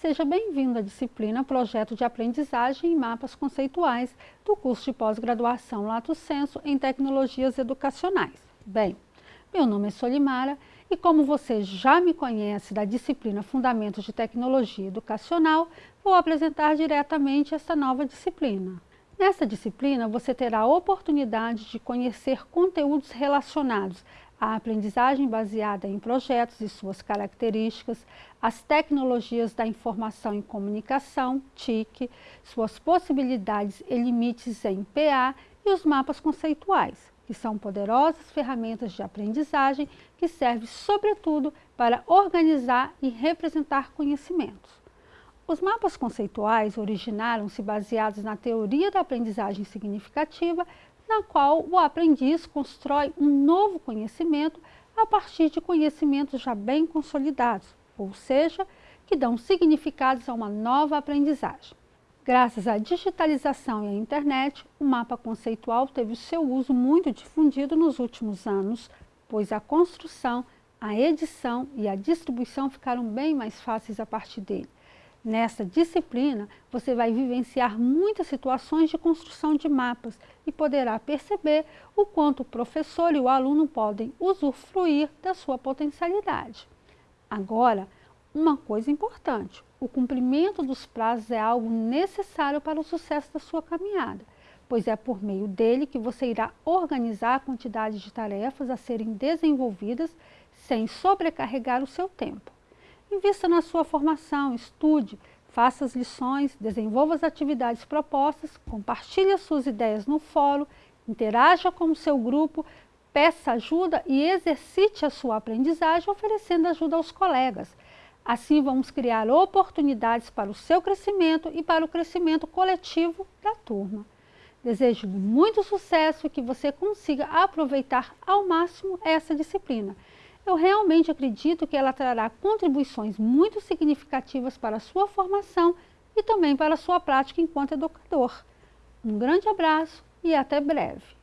Seja bem-vindo à disciplina Projeto de Aprendizagem e Mapas Conceituais do curso de pós-graduação Lato Senso em Tecnologias Educacionais. Bem, meu nome é Solimara e como você já me conhece da disciplina Fundamentos de Tecnologia Educacional, vou apresentar diretamente essa nova disciplina. Nessa disciplina, você terá a oportunidade de conhecer conteúdos relacionados à aprendizagem baseada em projetos e suas características, as tecnologias da informação e comunicação, TIC, suas possibilidades e limites em PA e os mapas conceituais, que são poderosas ferramentas de aprendizagem que servem, sobretudo, para organizar e representar conhecimentos. Os mapas conceituais originaram-se baseados na teoria da aprendizagem significativa, na qual o aprendiz constrói um novo conhecimento a partir de conhecimentos já bem consolidados, ou seja, que dão significados a uma nova aprendizagem. Graças à digitalização e à internet, o mapa conceitual teve seu uso muito difundido nos últimos anos, pois a construção, a edição e a distribuição ficaram bem mais fáceis a partir dele. Nessa disciplina, você vai vivenciar muitas situações de construção de mapas e poderá perceber o quanto o professor e o aluno podem usufruir da sua potencialidade. Agora, uma coisa importante, o cumprimento dos prazos é algo necessário para o sucesso da sua caminhada, pois é por meio dele que você irá organizar a quantidade de tarefas a serem desenvolvidas sem sobrecarregar o seu tempo. Invista na sua formação, estude, faça as lições, desenvolva as atividades propostas, compartilhe as suas ideias no fórum, interaja com o seu grupo, peça ajuda e exercite a sua aprendizagem oferecendo ajuda aos colegas. Assim vamos criar oportunidades para o seu crescimento e para o crescimento coletivo da turma. Desejo muito sucesso e que você consiga aproveitar ao máximo essa disciplina eu realmente acredito que ela trará contribuições muito significativas para a sua formação e também para a sua prática enquanto educador. Um grande abraço e até breve.